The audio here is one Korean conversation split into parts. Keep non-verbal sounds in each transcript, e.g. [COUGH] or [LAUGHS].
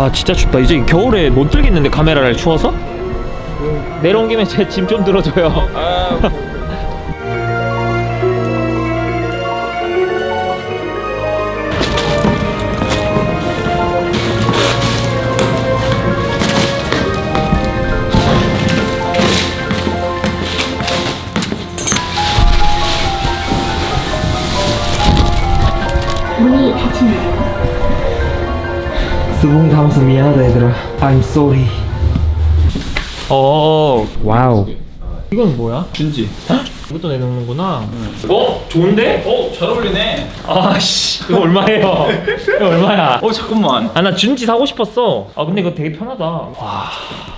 와 진짜 춥다. 이제 겨울에 못 들겠는데 카메라를 추워서? 내려온 김에 제 짐 좀 들어줘요 수봉 담수 미안하다 얘들아 I'm sorry 어 wow 이건 뭐야? 준지. 이것도 내놓는구나 어? 좋은데? 어, 잘 어울리네. 아씨 이거 얼마예요? 이거 얼마야? 어, 잠깐만. 아 나 준지 사고 싶었어 아 근데 이거 되게 편하다 와.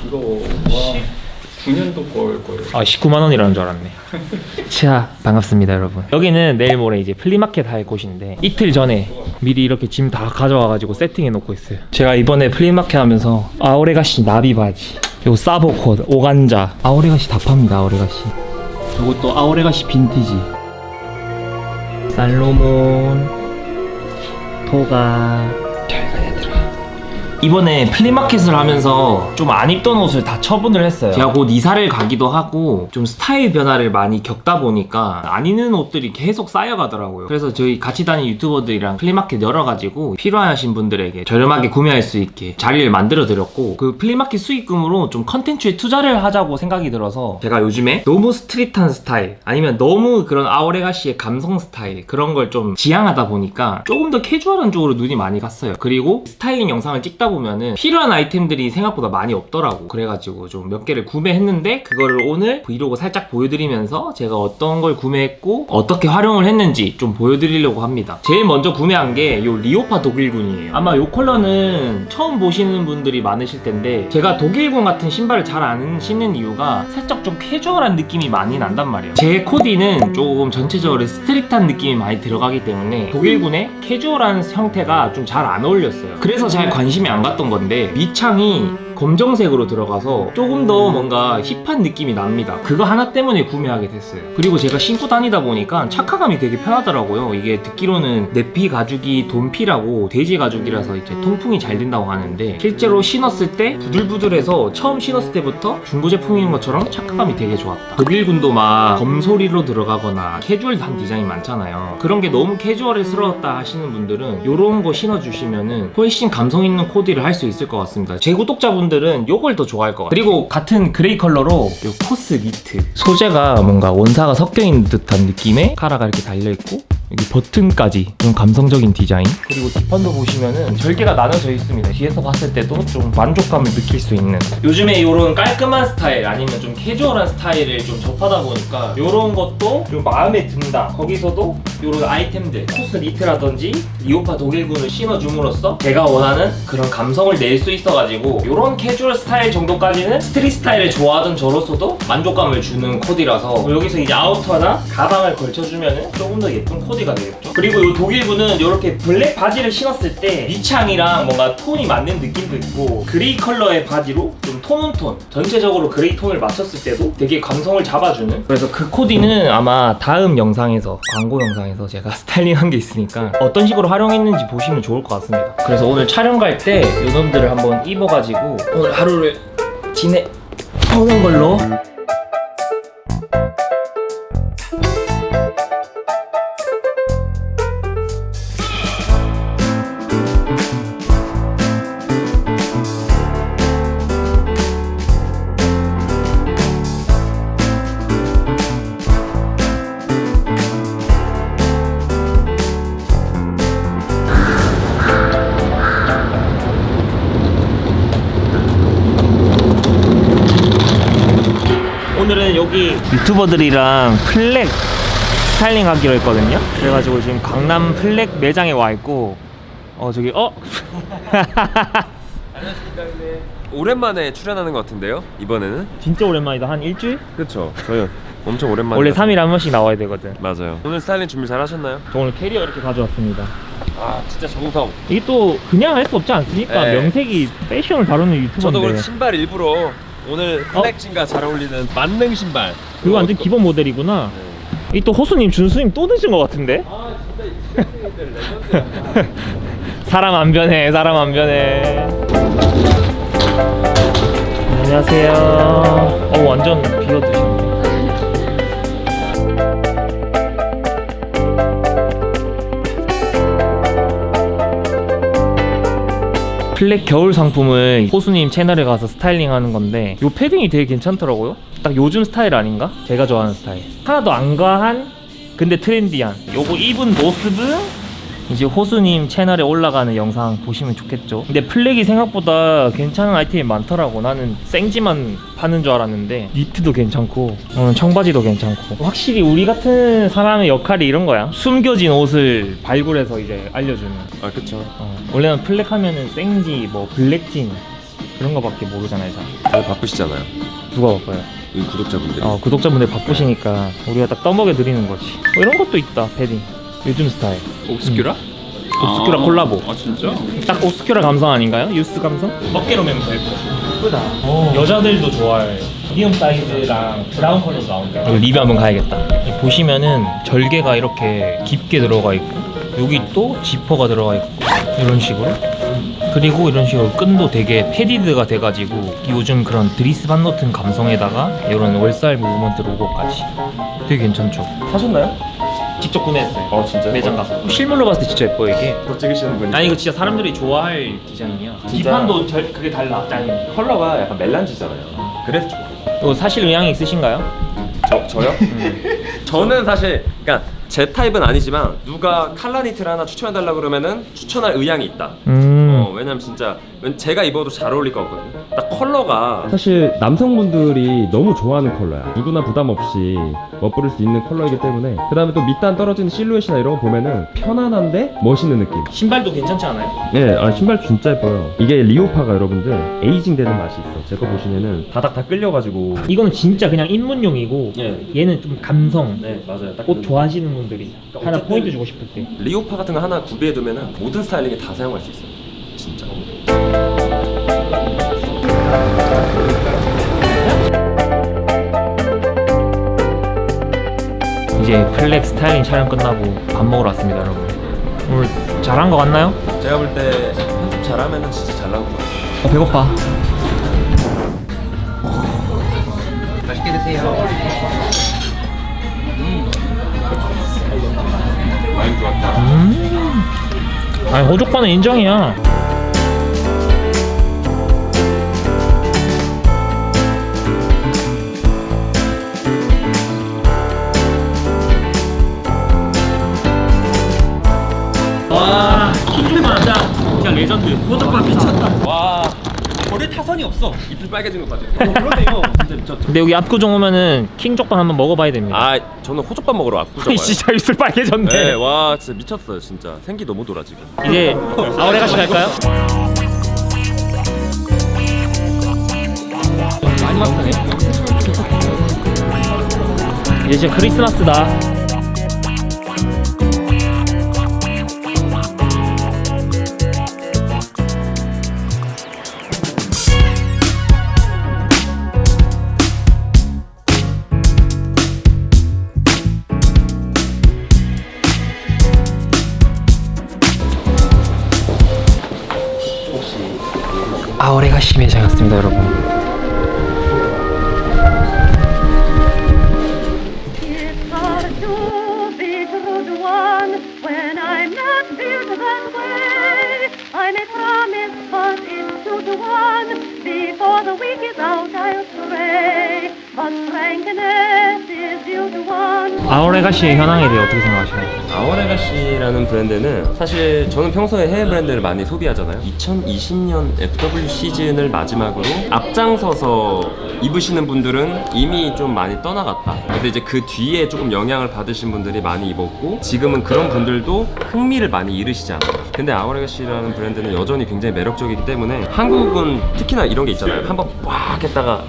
이거 와. 9년도 걸 거예요. 아 19만 원이라는 줄 알았네. [LAUGHS] 자 반갑습니다 여러분. 여기는 내일 모레 이제 플리마켓 할 곳인데 이틀 전에 미리 이렇게 짐 다 가져와가지고 세팅해 놓고 있어요. 제가 이번에 플리마켓 하면서 Our Legacy 나비 바지 요 사보코드 오간자. Our Legacy 다 팝니다 Our Legacy. 요것도 Our Legacy 빈티지. 살로몬 토가 이번에 플리마켓을 하면서 좀 안 입던 옷을 다 처분을 했어요. 제가 곧 이사를 가기도 하고 좀 스타일 변화를 많이 겪다 보니까 안 입는 옷들이 계속 쌓여가더라고요. 그래서 저희 같이 다니는 유튜버들이랑 플리마켓 열어가지고 필요하신 분들에게 저렴하게 구매할 수 있게 자리를 만들어 드렸고 그 플리마켓 수익금으로 좀 컨텐츠에 투자를 하자고 생각이 들어서 제가 요즘에 너무 street한 스타일 아니면 너무 그런 Our Legacy의 감성 스타일 그런 걸 좀 지향하다 보니까 조금 더 캐주얼한 쪽으로 눈이 많이 갔어요. 그리고 스타일링 영상을 찍다 보면은 필요한 아이템들이 생각보다 많이 없더라고. 그래가지고 좀 몇 개를 구매했는데 그거를 오늘 브이로그 살짝 보여드리면서 제가 어떤 걸 구매했고 어떻게 활용을 했는지 좀 보여드리려고 합니다. 제일 먼저 구매한 게 이 리오파 독일군이에요. 아마 이 컬러는 처음 보시는 분들이 많으실 텐데 제가 독일군 같은 신발을 잘 안 신는 이유가 살짝 좀 캐주얼한 느낌이 많이 난단 말이에요. 제 코디는 조금 전체적으로 스트릿한 느낌이 많이 들어가기 때문에 독일군의 캐주얼한 형태가 좀 잘 안 어울렸어요. 그래서 잘 관심이 안 갔던 건데 밑창이 검정색으로 들어가서 조금 더 뭔가 힙한 느낌이 납니다. 그거 하나 때문에 구매하게 됐어요. 그리고 제가 신고 다니다 보니까 착화감이 되게 편하더라고요. 이게 듣기로는 내피 가죽이 돈피라고 돼지 가죽이라서 이제 통풍이 잘 된다고 하는데 실제로 신었을 때 부들부들해서 처음 신었을 때부터 중고 제품인 것처럼 착화감이 되게 좋았다. 독일군도 막 gum sole로 들어가거나 캐주얼한 디자인 많잖아요. 그런 게 너무 캐주얼스러웠다 하시는 분들은 이런 거 신어주시면은 훨씬 감성 있는 코디를 할 수 있을 것 같습니다. 제 구독자분들 은 이걸 더 좋아할 것 같아요. 그리고 같은 그레이 컬러로 이 COS 니트 소재가 뭔가 원사가 섞여 있는 듯한 느낌의 카라가 이렇게 달려 있고 여기 버튼까지 좀 감성적인 디자인. 그리고 뒷판도 보시면은 절개가 나눠져 있습니다. 뒤에서 봤을 때도 좀 만족감을 느낄 수 있는. 요즘에 이런 깔끔한 스타일 아니면 좀 캐주얼한 스타일을 좀 접하다 보니까 이런 것도 좀 마음에 든다. 거기서도 이런 아이템들 COS 니트라든지 리오파 독일군을 신어줌으로써 제가 원하는 그런 감성을 낼 수 있어가지고 이런 캐주얼 스타일 정도까지는 스트릿 스타일을 좋아하던 저로서도 만족감을 주는 코디라서 여기서 이제 아우터나 가방을 걸쳐주면은 조금 더 예쁜 코디 가 되겠죠? 그리고 이 독일군은 이렇게 블랙 바지를 신었을 때 밑창이랑 뭔가 톤이 맞는 느낌도 있고 그레이 컬러의 바지로 좀 tone on tone 전체적으로 그레이 톤을 맞췄을 때도 되게 감성을 잡아주는. 그래서 그 코디는 아마 다음 영상에서 광고 영상에서 제가 [LAUGHS] 스타일링한 게 있으니까 어떤 식으로 활용했는지 보시면 좋을 것 같습니다. 그래서 오늘 촬영 갈 때 요놈들을 한번 입어가지고 오늘 하루를 지내 보는 걸로 여기 유튜버들이랑 PLAC 스타일링 하기로 했거든요 그래가지고 지금 강남 PLAC 매장에 와 있고 어 저기 어? [LAUGHS] 오랜만에 출연하는 것 같은데요? 이번에는? 진짜 오랜만이다 한 일주일? 그쵸 저희 엄청 오랜만에 원래 3일에 한 번씩 나와야 되거든 맞아요 오늘 스타일링 준비 잘 하셨나요? 저 오늘 캐리어 이렇게 가져왔습니다 아 진짜 정성 이게 또 그냥 할 수 없지 않습니까? 네. 명색이 패션을 다루는 유튜버인데 저도 그래서 신발 일부러 오늘 어? 플렉진과 잘 어울리는 만능 신발 그거 완전 기본 모델이구나 네. 이또 호수님 준수님 또 늦은 것 같은데? 아 진짜 [LAUGHS] 사람 안 변해 사람 안 변해 안녕하세요. 어 완전 비어드시네. PLAC 겨울 상품을 호수님 채널에 가서 스타일링 하는 건데 이 패딩이 되게 괜찮더라고요. 딱 요즘 스타일 아닌가? 제가 좋아하는 스타일. 하나도 안 과한 근데 트렌디한. 요거 입은 모습은 이제 호수님 채널에 올라가는 영상 보시면 좋겠죠. 근데 PLAC이 생각보다 괜찮은 아이템이 많더라고. 나는 생지만 파는 줄 알았는데 니트도 괜찮고 어, 청바지도 괜찮고 확실히 우리 같은 사람의 역할이 이런 거야. 숨겨진 옷을 발굴해서 이제 알려주는. 아 그쵸 어, 원래는 PLAC 하면은 생지 뭐 블랙진 그런 거밖에 모르잖아요. 잘. 다들 바쁘시잖아요 누가 바빠요? 이 구독자분들이 어, 구독자분들 바쁘시니까 우리가 딱 떠먹여 드리는 거지. 뭐 이런 것도 있다 패딩. 요즘 스타일. Obscura? Obscura 콜라보. 아 진짜? 딱 Obscura 감성 아닌가요? 유스 감성? 어깨로 예뻐. 예쁘다. 여자들도 좋아해. 미디움 사이즈랑 브라운 컬러도 나온다. 리뷰 한번 가야겠다. 보시면은 절개가 이렇게 깊게 들어가 있고 여기 또 지퍼가 들어가 있고 이런 식으로. 그리고 이런 식으로 끈도 되게 padded가 돼가지고 요즘 그런 Dries Van Noten 감성에다가 이런 월살 무브먼트 로고까지 되게 괜찮죠? 사셨나요? 직접 구매했어요. 어 진짜요? 매장 가서 실물로 봤을 때 진짜 예뻐 이게. 더 찍으시는 분이 아니 이거 진짜 사람들이 좋아할 디자인이야. 진짜? 뒷판도 절, 그게 달라. 짠. 컬러가 약간 멜란지잖아요 그래서 좋아요 사실 의향이 있으신가요? 저, 저요? [LAUGHS] 저는 사실 그러니까 제 타입은 아니지만 누가 칼라니트를 하나 추천해달라 그러면은 추천할 의향이 있다 음. 어, 왜냐면 진짜 왠- 제가 입어도 잘 어울릴 것 같거든요 딱 컬러가 사실 남성분들이 너무 좋아하는 컬러야. 누구나 부담 없이 멋부릴 수 있는 컬러이기 때문에. 그 다음에 또 밑단 떨어지는 실루엣이나 이런 거 보면은 편안한데 멋있는 느낌. 신발도 괜찮지 않아요? 네, 아, 신발 진짜 예뻐요. 이게 리오파가 여러분들 에이징 되는 맛이 있어. 제거 보시면은 바닥 다 끌려가지고. 이거는 진짜 그냥 입문용이고 예. 얘는 좀 감성. 네 맞아요. 딱옷 그- 좋아하시는 분들이 하나 어쨌든- 포인트 주고 싶을 때. 리오파 같은 거 하나 구비해두면은 모든 스타일링에 다 사용할 수 있어요. 진짜 이제 PLAC 스타일링 촬영 끝나고 밥 먹으러 왔습니다, 여러분. 오늘 잘한 거 같나요? 제가 볼 때 편집 잘하면은 진짜 잘 나올 것 같아요 어, 배고파. 많이 좋았다 음. 아니 호족과는 인정이야. 레전드. 호족반 미쳤다. 와 버릴 타선이 없어. 입술 빨개진 것 같아요 그러네요. [LAUGHS] 진짜 미쳤죠. 근데 여기 압구정 오면은 킹족반 한번 먹어봐야 됩니다. 아 저는 호족반 먹으러 아니, 진짜 입술 빨개졌네. 네, 와 진짜 미쳤어요 진짜 생기 너무 돌아 지금 이제 Our Legacy 갈까요? 마지막 편에 이제 진짜 크리스마스다. Built that way. I may promise, but it's two to one. Before the week is out, I'll stray. But frankness is due to one. 아우레가시의 현황에 대해 어떻게 생각하시나요? 아워레가시라는 브랜드는 사실 저는 평소에 해외 브랜드를 많이 소비하잖아요 2020년 FW 시즌을 마지막으로 앞장서서 입으시는 분들은 이미 좀 많이 떠나갔다 그래서 이제 그 뒤에 조금 영향을 받으신 분들이 많이 입었고 지금은 그런 분들도 흥미를 많이 잃으시지 않아요 근데 아워레가시라는 브랜드는 여전히 굉장히 매력적이기 때문에 한국은 특히나 이런 게 있잖아요 한번 꽉 했다가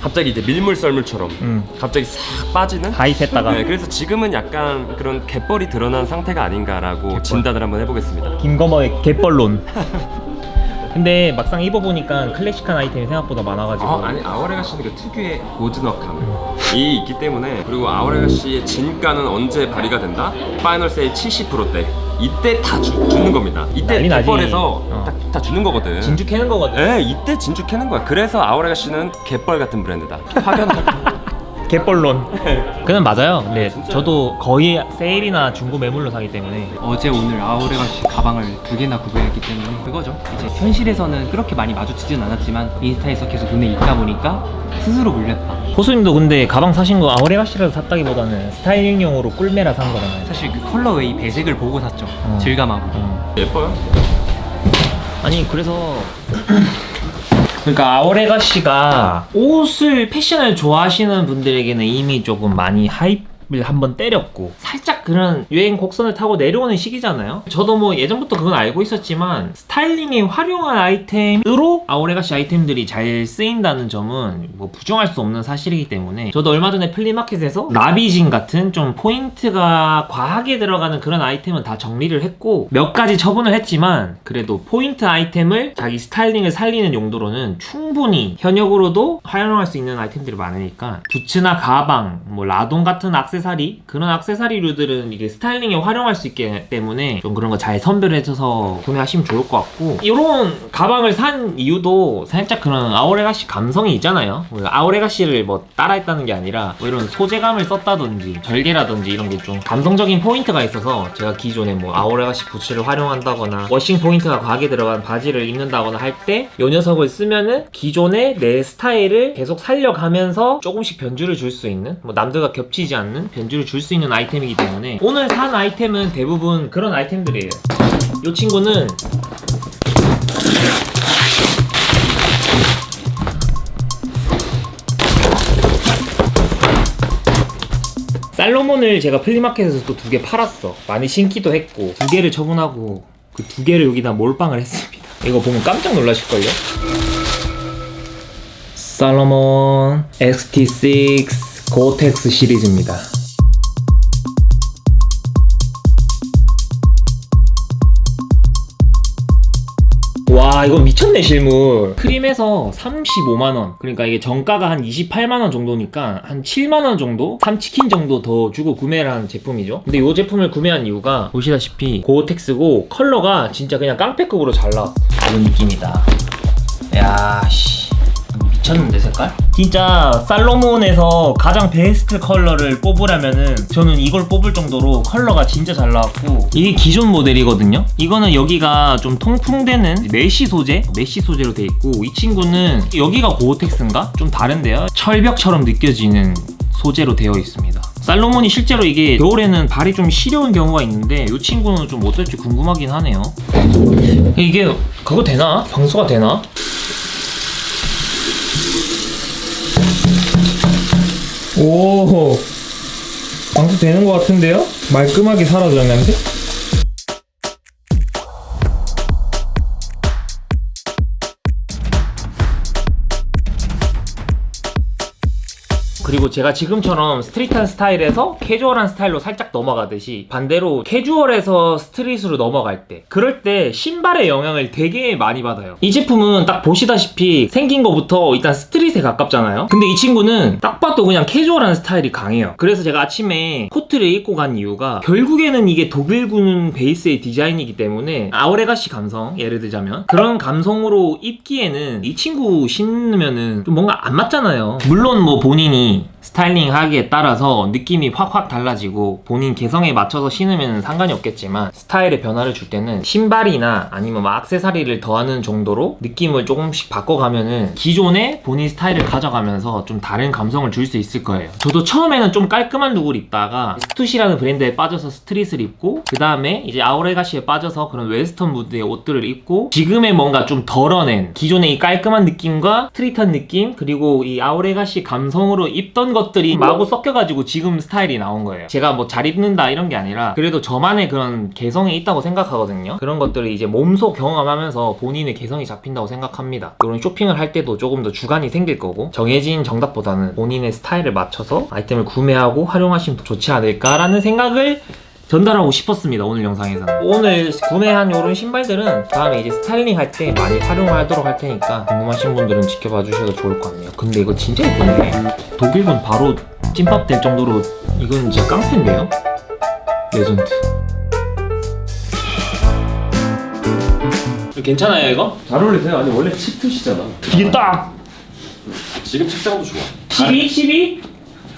갑자기 이제 밀물 썰물처럼 음. 갑자기 싹 빠지는 하이했다가 네, 그래서 지금은 약간 그런 갯벌이 드러난 상태가 아닌가라고 진단을 한번 해보겠습니다. 김거머의 갯벌론. [LAUGHS] 근데 막상 입어보니까 클래식한 아이템이 생각보다 많아가지고 아, 아니 아워레가 씨는 그 특유의 고즈넉함. 있기 때문에 그리고 아우레가시의 진가는 언제 발휘가 된다? 파이널 세일 70%대 이때 다 주, 주는 겁니다 이때. 갯벌에서 어. 다, 다 주는 거거든 진주 캐는 거거든. 네, 이때 진주 캐는 거야. 그래서 Our Legacy는 갯벌 같은 브랜드다. 확연하게. 갯벌론. 그는 맞아요. 네, 저도 거의 세일이나 중고 매물로 사기 때문에 어제 오늘 Our Legacy 가방을 두 개나 구매했기 때문에 그거죠. 이제 현실에서는 그렇게 많이 마주치진 않았지만 인스타에서 계속 눈에 있다 보니까 스스로 물렸다. 호수님도 근데 가방 사신 거 Our Legacy라서 샀다기보다는 스타일링용으로 꿀매라 산 거잖아요. 사실 그 colorway 배색을 보고 샀죠. 어. 질감하고. 어. 예뻐요. 아니 그래서 [CLEARS THROAT] [CLEARS THROAT] 그러니까 아오레가시가 옷을 패션을 좋아하시는 분들에게는 이미 조금 많이 하이를 한번 때렸고. 살짝 그런 유행 곡선을 타고 내려오는 시기잖아요. 저도 뭐 예전부터 그건 알고 있었지만 스타일링에 활용한 아이템으로 Our Legacy 아이템들이 잘 쓰인다는 점은 뭐 부정할 수 없는 사실이기 때문에 저도 얼마 전에 플리마켓에서 나비진 같은 좀 포인트가 과하게 들어가는 그런 아이템은 다 정리를 했고 몇 가지 처분을 했지만 그래도 포인트 아이템을 자기 스타일링을 살리는 용도로는 충분히 현역으로도 활용할 수 있는 아이템들이 많으니까 부츠나 가방, 뭐 라돈 같은 악세사리 그런 악세사리류들은 이게 스타일링에 활용할 수 있기 때문에 좀 그런 거 잘 선별해줘서 구매하시면 좋을 것 같고 이런 가방을 산 이유도 살짝 그런 Our Legacy 감성이 있잖아요. 뭐 Our Legacy를 뭐 따라했다는 게 아니라 뭐 이런 소재감을 썼다든지 절개라든지 이런 게 좀 감성적인 포인트가 있어서 제가 기존에 뭐 Our Legacy 부츠를 활용한다거나 워싱 포인트가 과하게 들어간 바지를 입는다거나 할 때 이 녀석을 쓰면은 기존의 내 스타일을 계속 살려가면서 조금씩 변주를 줄 수 있는 뭐 남들과 겹치지 않는 변주를 줄 수 있는 아이템이기 때문에 오늘 산 아이템은 대부분 그런 아이템들이에요 이 친구는 살로몬을 제가 플리마켓에서 또 두 개 팔았어. 많이 신기도 했고 두 개를 처분하고 그 두 개를 여기다 몰빵을 했습니다. [LAUGHS] 이거 보면 깜짝 놀라실걸요? 살로몬 XT6 고텍스 시리즈입니다. 와 이거 미쳤네 실물. 크림에서 35만원. 그러니까 이게 정가가 한 28만원 정도니까 한 7만원 정도? 3치킨 정도 더 주고 구매를 한 제품이죠. 근데 이 제품을 구매한 이유가 보시다시피 고어텍스고 컬러가 진짜 그냥 깡패급으로 잘 나왔어 이런 느낌이다. 야씨 미쳤는데 색깔? 진짜 살로몬에서 가장 베스트 컬러를 뽑으려면은 저는 이걸 뽑을 정도로 컬러가 진짜 잘 나왔고 이게 기존 모델이거든요 이거는 여기가 좀 통풍되는 메쉬 소재 메쉬 소재로 돼 있고 이 친구는 여기가 고어텍스인가? 좀 다른데요 철벽처럼 느껴지는 소재로 되어 있습니다 살로몬이 실제로 이게 겨울에는 발이 좀 시려운 경우가 있는데 이 친구는 좀 어떨지 궁금하긴 하네요 이게 그거 되나? 방수가 되나? 오 방수 되는 것 같은데요? 말끔하게 냄새? 그리고 제가 지금처럼 street한 스타일에서 캐주얼한 스타일로 살짝 넘어가듯이 반대로 캐주얼에서 street으로 넘어갈 때 그럴 때 신발의 영향을 되게 많이 받아요. 이 제품은 딱 보시다시피 생긴 거부터 일단 street에 가깝잖아요. 근데 이 친구는 딱 봐도 그냥 캐주얼한 스타일이 강해요. 그래서 제가 아침에 코트를 입고 간 이유가 결국에는 이게 독일군 베이스의 디자인이기 때문에 Our Legacy 감성 예를 들자면 그런 감성으로 입기에는 이 친구 신으면은 좀 뭔가 안 맞잖아요. 물론 뭐 본인이 스타일링 하기에 따라서 느낌이 확확 달라지고 본인 개성에 맞춰서 신으면 상관이 없겠지만 스타일의 변화를 줄 때는 신발이나 아니면 뭐 액세서리를 더하는 정도로 느낌을 조금씩 바꿔가면은 기존의 본인 스타일을 가져가면서 좀 다른 감성을 줄 수 있을 거예요. 저도 처음에는 좀 깔끔한 룩을 입다가 스투시라는 브랜드에 빠져서 street을 입고 그 다음에 이제 Our Legacy에 빠져서 그런 웨스턴 무드의 옷들을 입고 지금의 뭔가 좀 덜어낸 기존의 이 깔끔한 느낌과 street한 느낌 그리고 이 Our Legacy 감성으로 입던 것들이 마구 섞여가지고 지금 스타일이 나온 거예요. 제가 뭐 잘 입는다 이런 게 아니라 그래도 저만의 그런 개성이 있다고 생각하거든요. 그런 것들을 이제 몸소 경험하면서 본인의 개성이 잡힌다고 생각합니다. 이런 쇼핑을 할 때도 조금 더 주관이 생길 거고 정해진 정답보다는 본인의 스타일을 맞춰서 아이템을 구매하고 활용하시면 더 좋지 않을까라는 생각을 전달하고 싶었습니다 오늘 영상에서 오늘 구매한 이런 신발들은 다음에 이제 스타일링 할 때 많이 활용하도록 할 테니까 궁금하신 분들은 지켜봐 주셔도 좋을 것 같네요 근데 이거 진짜 예쁘네 독일군 바로 찬밥 될 정도로 이건 진짜 깡패인데요? 레전드 괜찮아요 이거? 잘 어울리세요? 아니 원래 치트키잖아 이게 딱 지금 착장도 좋아 12? 12?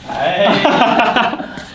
[LAUGHS]